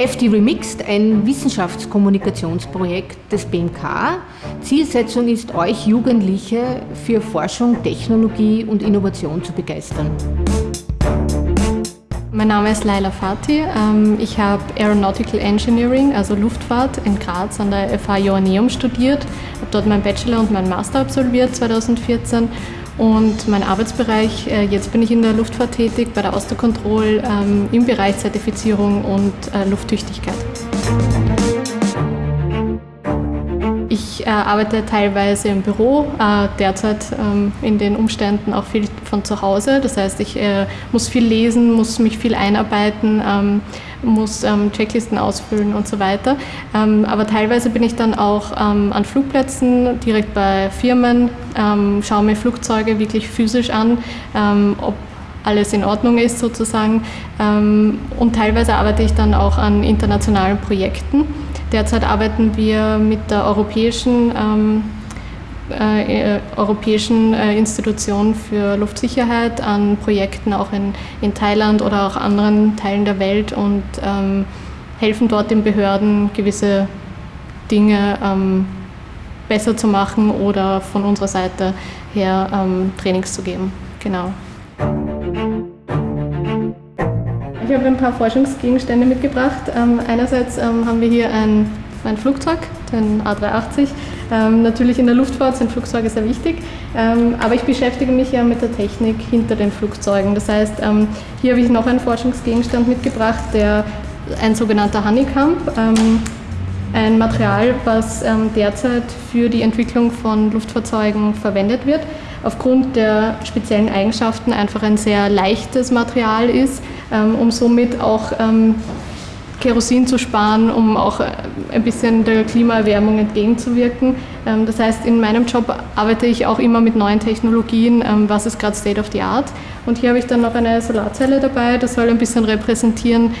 FD Remixed, ein Wissenschaftskommunikationsprojekt des BMK. Zielsetzung ist, euch Jugendliche für Forschung, Technologie und Innovation zu begeistern. Mein Name ist Laila Fatih. Ähm, ich habe Aeronautical Engineering, also Luftfahrt, in Graz an der FH Joanneum studiert. habe dort meinen Bachelor und meinen Master absolviert 2014 und mein Arbeitsbereich, äh, jetzt bin ich in der Luftfahrt tätig, bei der Austercontrol ähm, im Bereich Zertifizierung und äh, Lufttüchtigkeit. Ich äh, arbeite teilweise im Büro, derzeit ähm, in den Umständen auch viel von zu Hause. Das heißt, ich muss viel lesen, muss mich viel einarbeiten, ähm, muss ähm, Checklisten ausfüllen und so weiter. Ähm, aber teilweise bin ich dann auch ähm, an Flugplätzen, direkt bei Firmen, ähm, schaue mir Flugzeuge wirklich physisch an, ob alles in Ordnung ist sozusagen. und teilweise arbeite ich dann auch an internationalen Projekten. Derzeit arbeiten wir mit der europäischen, ähm, äh, äh, europäischen äh, Institution für Luftsicherheit an Projekten auch in, in Thailand oder auch anderen Teilen der Welt und ähm, helfen dort den Behörden gewisse Dinge ähm, besser zu machen oder von unserer Seite her ähm, Trainings zu geben. Genau. Ich habe ein paar Forschungsgegenstände mitgebracht. Ähm, einerseits ähm, haben wir hier ein, ein Flugzeug, den A380. Ähm, natürlich in der Luftfahrt sind Flugzeuge sehr wichtig, ähm, aber ich beschäftige mich ja mit der Technik hinter den Flugzeugen. Das heißt, ähm, hier habe ich noch einen Forschungsgegenstand mitgebracht, der ein sogenannter Honeycomb, ähm, ein Material, was derzeit für die Entwicklung von Luftfahrzeugen verwendet wird aufgrund der speziellen Eigenschaften einfach ein sehr leichtes Material ist, ähm, um somit auch ähm, Kerosin zu sparen, um auch äh, ein bisschen der Klimaerwärmung entgegenzuwirken. Ähm, das heißt, in meinem Job arbeite ich auch immer mit neuen Technologien, was ist gerade State of the Art. Und hier habe ich dann noch eine Solarzelle dabei, das soll ein bisschen repräsentieren,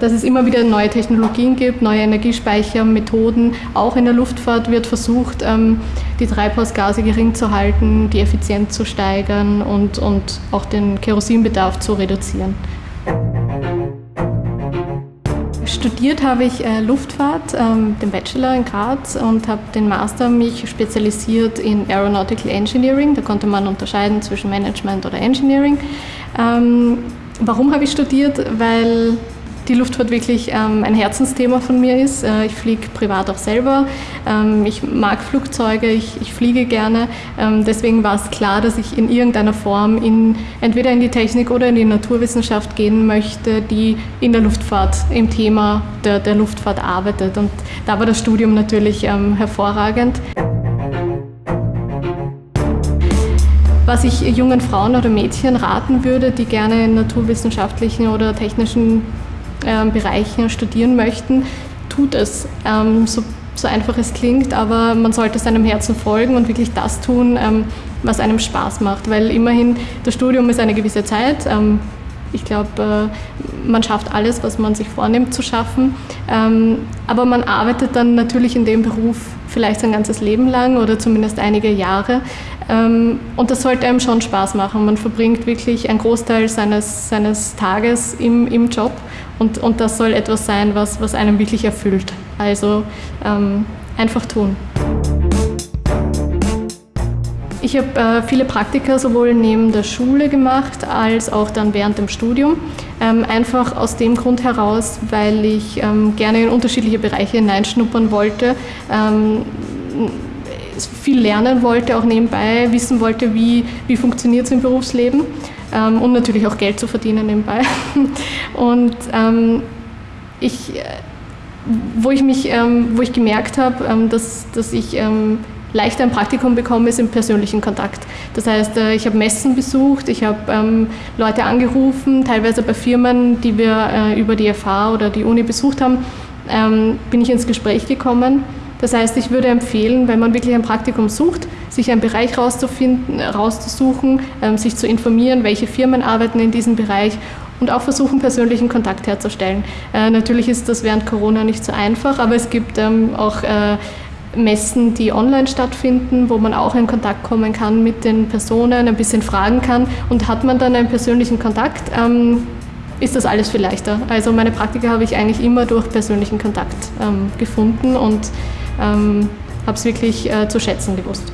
dass es immer wieder neue Technologien gibt, neue Energiespeichermethoden. Auch in der Luftfahrt wird versucht, ähm, die Treibhausgase gering zu halten, die Effizienz zu steigern und, und auch den Kerosinbedarf zu reduzieren. Studiert habe ich äh, Luftfahrt, ähm, den Bachelor in Graz und habe den Master mich spezialisiert in Aeronautical Engineering. Da konnte man unterscheiden zwischen Management oder Engineering. Ähm, warum habe ich studiert? Weil die Luftfahrt wirklich ähm, ein Herzensthema von mir ist. Äh, ich fliege privat auch selber. Ähm, ich mag Flugzeuge, ich, ich fliege gerne. Ähm, deswegen war es klar, dass ich in irgendeiner Form in, entweder in die Technik oder in die Naturwissenschaft gehen möchte, die in der Luftfahrt, im Thema der, der Luftfahrt arbeitet. Und da war das Studium natürlich ähm, hervorragend. Was ich jungen Frauen oder Mädchen raten würde, die gerne in naturwissenschaftlichen oder technischen ähm, Bereichen studieren möchten, tut es. Ähm, so, so einfach es klingt, aber man sollte seinem Herzen folgen und wirklich das tun, ähm, was einem Spaß macht, weil immerhin das Studium ist eine gewisse Zeit. Ich glaube, äh, man schafft alles, was man sich vornimmt zu schaffen. Ähm, aber man arbeitet dann natürlich in dem Beruf vielleicht sein ganzes Leben lang oder zumindest einige Jahre. Ähm, und das sollte einem schon Spaß machen. Man verbringt wirklich einen Großteil seines, seines Tages im, im Job und, und das soll etwas sein, was, was einem wirklich erfüllt. Also ähm, einfach tun. Ich habe äh, viele Praktika sowohl neben der Schule gemacht als auch dann während dem Studium. Ähm, einfach aus dem Grund heraus, weil ich ähm, gerne in unterschiedliche Bereiche hineinschnuppern wollte, ähm, viel lernen wollte, auch nebenbei wissen wollte, wie, wie funktioniert es im Berufsleben ähm, und natürlich auch Geld zu verdienen nebenbei. Und ähm, ich, äh, wo ich mich, ähm, wo ich gemerkt habe, ähm, dass, dass ich ähm, leichter ein Praktikum bekomme, ist im persönlichen Kontakt. Das heißt, äh, ich habe Messen besucht, ich habe ähm, Leute angerufen, teilweise bei Firmen, die wir äh, über die FH oder die Uni besucht haben, ähm, bin ich ins Gespräch gekommen. Das heißt, ich würde empfehlen, wenn man wirklich ein Praktikum sucht, sich einen Bereich rauszufinden, rauszusuchen, ähm, sich zu informieren, welche Firmen arbeiten in diesem Bereich und auch versuchen, persönlichen Kontakt herzustellen. Äh, natürlich ist das während Corona nicht so einfach, aber es gibt auch äh, Messen, die online stattfinden, wo man auch in Kontakt kommen kann mit den Personen, ein bisschen fragen kann und hat man dann einen persönlichen Kontakt, ähm, ist das alles viel leichter. Also meine Praktika habe ich eigentlich immer durch persönlichen Kontakt ähm, gefunden und ähm, habe es wirklich äh, zu schätzen gewusst.